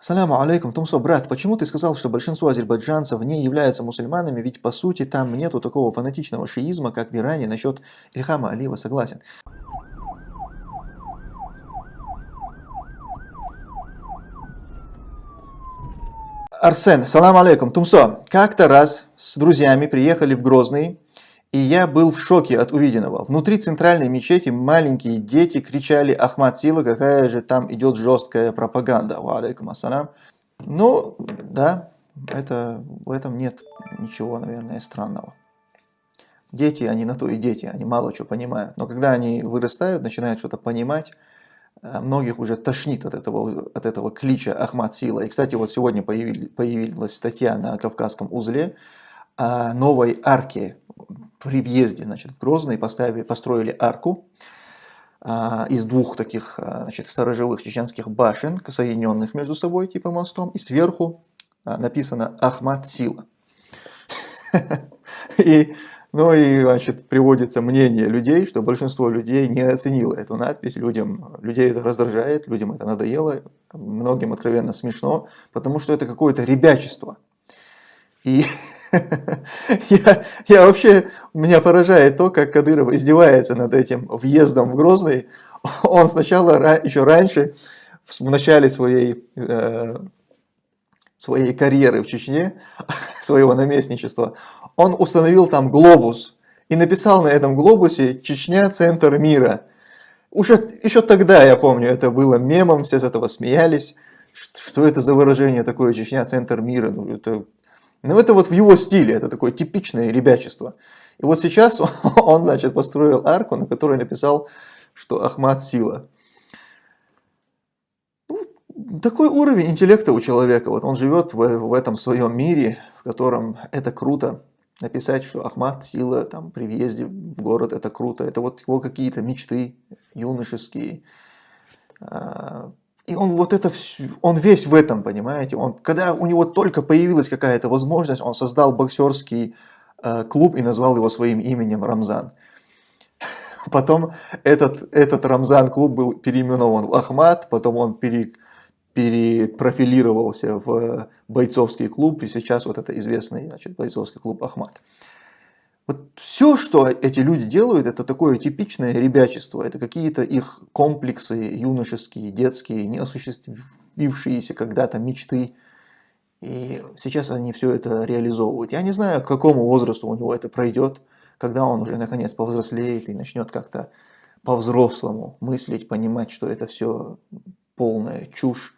Саляму алейкум, Тумсо, брат, почему ты сказал, что большинство азербайджанцев не являются мусульманами, ведь по сути там нету такого фанатичного шиизма, как в Иране насчет Ильхама Алиева, согласен. Арсен, салам алейкум, Тумсо, как-то раз с друзьями приехали в Грозный, и я был в шоке от увиденного. Внутри центральной мечети маленькие дети кричали «Ахмад Сила, какая же там идет жесткая пропаганда». Ва алейкум ассалам. Ну, да, это, в этом нет ничего, наверное, странного. Дети, они на то и дети, они мало что понимают. Но когда они вырастают, начинают что-то понимать, э, многих уже тошнит от этого, от этого клича Ахмад Сила. И, кстати, вот сегодня появилась, статья на Кавказском узле новой арке при въезде значит, в Грозный поставили, построили арку а, из двух таких а, значит, сторожевых чеченских башен, соединенных между собой типа мостом, и сверху а, написано «Ахмат Сила». И, ну и, значит, приводится мнение людей, что большинство людей не оценило эту надпись, людям, людей это раздражает, людям это надоело, многим откровенно смешно, потому что это какое-то ребячество. И я, я вообще, меня поражает то, как Кадыров издевается над этим въездом в Грозный. Он сначала, еще раньше, в начале своей, э, своей карьеры в Чечне, своего наместничества, он установил там глобус и написал на этом глобусе «Чечня – центр мира». Уже еще тогда, я помню, это было мемом, все с этого смеялись. Что это за выражение такое «Чечня – центр мира»? Ну, это но это вот в его стиле, это такое типичное ребячество. И вот сейчас он, значит, построил арку, на которой написал, что Ахмад сила. Ну, такой уровень интеллекта у человека. Вот он живет в, в этом своем мире, в котором это круто. Написать, что Ахмад сила там, при въезде в город, это круто. Это вот его какие-то мечты юношеские. И он вот это, он весь в этом, понимаете? Он, когда у него только появилась какая-то возможность, он создал боксерский э, клуб и назвал его своим именем Рамзан. Потом этот, этот Рамзан-клуб был переименован в Ахмат, потом он пере, перепрофилировался в бойцовский клуб, и сейчас вот это известный значит, бойцовский клуб Ахмат. Вот все, что эти люди делают, это такое типичное ребячество, это какие-то их комплексы юношеские, детские, неосуществившиеся когда-то мечты. И сейчас они все это реализовывают. Я не знаю, к какому возрасту у него это пройдет, когда он уже наконец повзрослеет и начнет как-то по-взрослому мыслить, понимать, что это все полная чушь.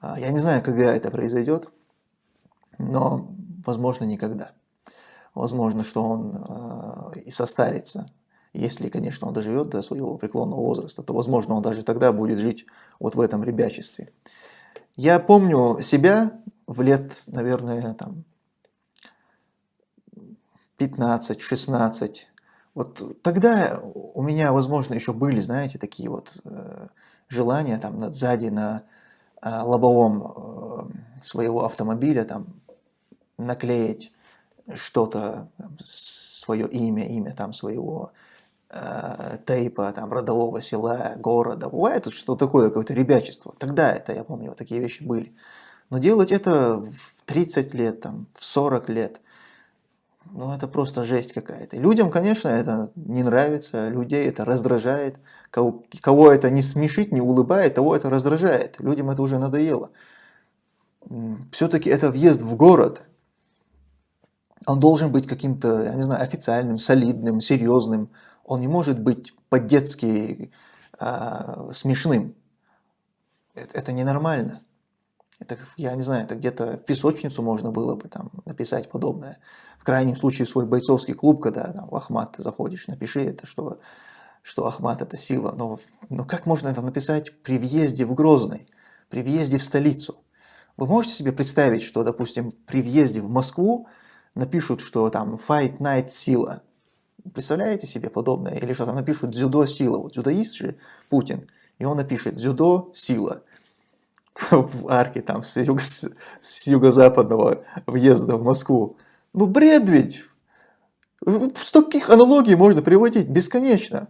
А, я не знаю, когда это произойдет, но возможно никогда возможно, что он э, и состарится. Если, конечно, он доживет до своего преклонного возраста, то, возможно, он даже тогда будет жить вот в этом ребячестве. Я помню себя в лет, наверное, там 15-16. Вот тогда у меня, возможно, еще были, знаете, такие вот э, желания там сзади на э, лобовом э, своего автомобиля там наклеить что-то, свое имя, имя там своего э, тейпа, там, родового села, города. Бывает что такое, какое-то ребячество. Тогда это, я помню, вот такие вещи были. Но делать это в 30 лет, там, в 40 лет, ну это просто жесть какая-то. Людям, конечно, это не нравится, людей это раздражает. Кого, кого это не смешит, не улыбает, того это раздражает. Людям это уже надоело. Все-таки это въезд в город – он должен быть каким-то, я не знаю, официальным, солидным, серьезным. Он не может быть по-детски э, смешным. Это, это ненормально. Это, я не знаю, это где-то в песочницу можно было бы там написать подобное. В крайнем случае свой бойцовский клуб, когда там, в Ахмат ты заходишь, напиши это, что, что Ахмат это сила. Но, но как можно это написать при въезде в Грозный, при въезде в столицу? Вы можете себе представить, что, допустим, при въезде в Москву напишут, что там Fight Night сила. Представляете себе подобное? Или что там напишут дзюдо сила. Вот дзюдоист же Путин, и он напишет дзюдо сила в арке там с, юго, с юго-западного въезда в Москву. Ну бред ведь! С таких аналогий можно приводить бесконечно.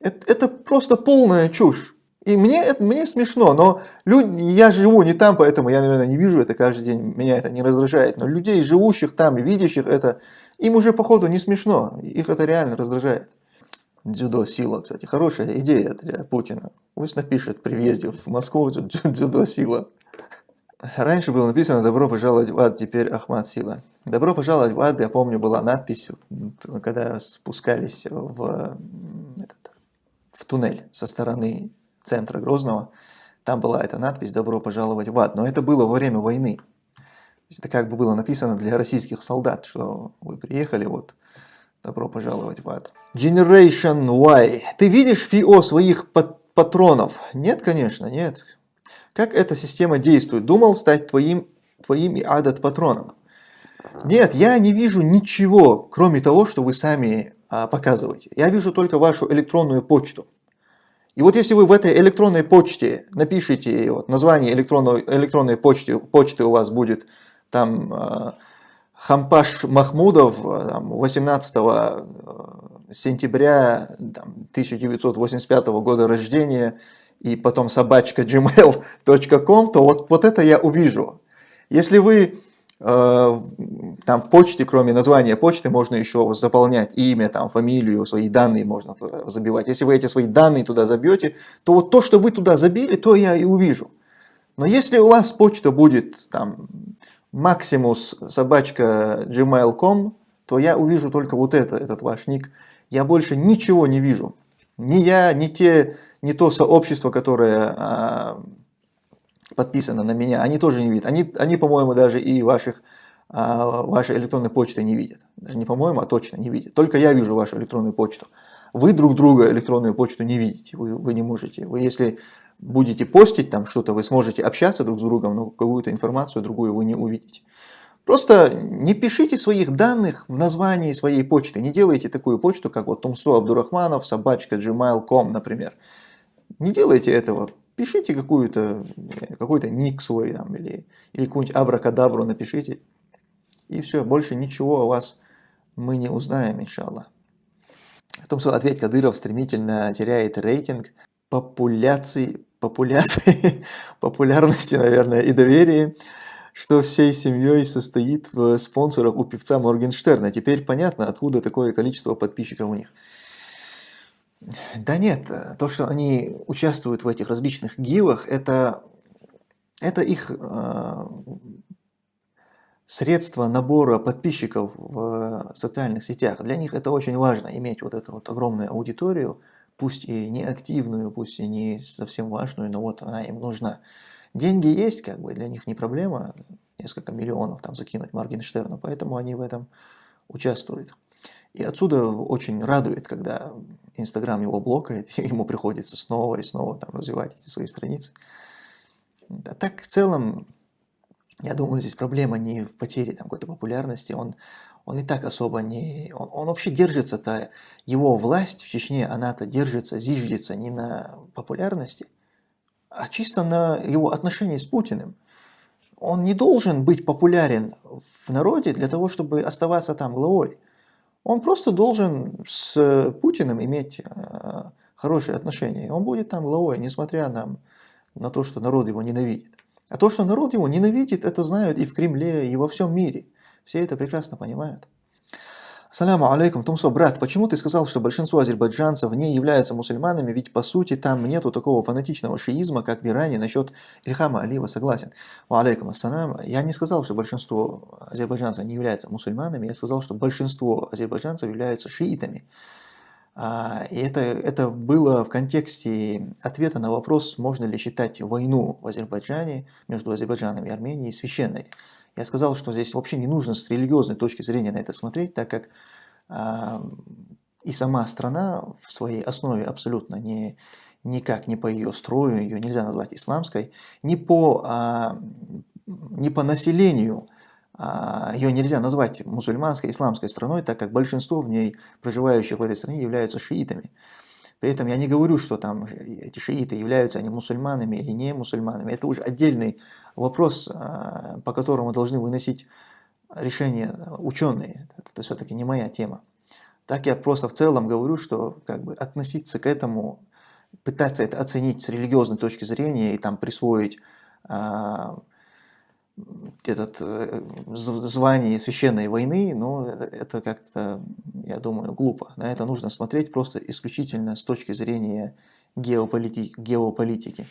Это, это просто полная чушь. И мне, это, мне смешно, но люди, я живу не там, поэтому я, наверное, не вижу это каждый день, меня это не раздражает. Но людей, живущих там видящих это, им уже, походу, не смешно, их это реально раздражает. Дзюдо сила, кстати, хорошая идея для Путина. Пусть напишет при въезде в Москву дзюдо сила. Раньше было написано «Добро пожаловать в ад», теперь Ахмад Сила. «Добро пожаловать в ад», я помню, была надпись, когда спускались в, этот, в туннель со стороны центра Грозного. Там была эта надпись «Добро пожаловать в ад». Но это было во время войны. Это как бы было написано для российских солдат, что вы приехали, вот, добро пожаловать в ад. Generation Y. Ты видишь ФИО своих патронов? Нет, конечно, нет. Как эта система действует? Думал стать твоим, твоим и адат патроном? Нет, я не вижу ничего, кроме того, что вы сами а, показываете. Я вижу только вашу электронную почту. И вот если вы в этой электронной почте напишите, вот, название электронной, электронной почты, почты у вас будет там а, Хампаш Махмудов там, 18 э, сентября там, 1985 года рождения, и потом собачка gmail.com, то вот, вот это я увижу. Если вы э, там в почте, кроме названия почты, можно еще заполнять имя, там, фамилию, свои данные можно забивать. Если вы эти свои данные туда забьете, то вот то, что вы туда забили, то я и увижу. Но если у вас почта будет там Maximus собачка gmail.com, то я увижу только вот это, этот ваш ник. Я больше ничего не вижу. Ни я, ни те не то сообщество, которое а, подписано на меня, они тоже не видят. Они, они по-моему, даже и ваших, а, вашей электронной почты не видят. Даже не по-моему, а точно не видят. Только я вижу вашу электронную почту. Вы друг друга электронную почту не видите, вы, вы не можете. Вы если будете постить там что-то, вы сможете общаться друг с другом, но какую-то информацию другую вы не увидите. Просто не пишите своих данных в названии своей почты, не делайте такую почту, как вот Тумсо Абдурахманов, собачка gmail.com, например. Не делайте этого. Пишите какую-то какой-то ник свой там, или, или какую-нибудь абракадабру напишите. И все, больше ничего о вас мы не узнаем, иншаллах. В том, что ответ Кадыров стремительно теряет рейтинг популяции, популяции, популярности, наверное, и доверия, что всей семьей состоит в спонсорах у певца Моргенштерна. Теперь понятно, откуда такое количество подписчиков у них. Да нет, то, что они участвуют в этих различных гивах, это, это их э, средство набора подписчиков в социальных сетях. Для них это очень важно, иметь вот эту вот огромную аудиторию, пусть и не активную, пусть и не совсем важную, но вот она им нужна. Деньги есть, как бы, для них не проблема, несколько миллионов там закинуть Моргенштерну, поэтому они в этом участвуют. И отсюда очень радует, когда Инстаграм его блокает, ему приходится снова и снова там развивать эти свои страницы. А так в целом, я думаю, здесь проблема не в потере какой-то популярности, он, он и так особо не... Он, он вообще держится-то, его власть в Чечне, она-то держится, зиждется не на популярности, а чисто на его отношении с Путиным. Он не должен быть популярен в народе для того, чтобы оставаться там главой. Он просто должен с Путиным иметь э, хорошие отношения. Он будет там главой, несмотря на, на то, что народ его ненавидит. А то, что народ его ненавидит, это знают и в Кремле, и во всем мире. Все это прекрасно понимают. Саляму алейкум, Тумсо, брат, почему ты сказал, что большинство азербайджанцев не являются мусульманами, ведь по сути там нету такого фанатичного шиизма, как в Иране, насчет Ильхама Алиева согласен. Ва алейкум ассалям, я не сказал, что большинство азербайджанцев не являются мусульманами, я сказал, что большинство азербайджанцев являются шиитами. А, и это, это было в контексте ответа на вопрос, можно ли считать войну в Азербайджане между Азербайджаном и Арменией священной. Я сказал, что здесь вообще не нужно с религиозной точки зрения на это смотреть, так как э, и сама страна в своей основе абсолютно не, никак не по ее строю, ее нельзя назвать исламской, не по, э, не по населению, ее нельзя назвать мусульманской, исламской страной, так как большинство в ней проживающих в этой стране являются шиитами. При этом я не говорю, что там эти шииты являются они мусульманами или не мусульманами. Это уже отдельный вопрос, а, по которому должны выносить решения ученые. Это все-таки не моя тема. Так я просто в целом говорю, что как бы относиться к этому пытаться это оценить с религиозной точки зрения и там присвоить а, этот э, звание священной войны, это, это как-то, я думаю, глупо. На это нужно смотреть просто исключительно с точки зрения геополити геополитики.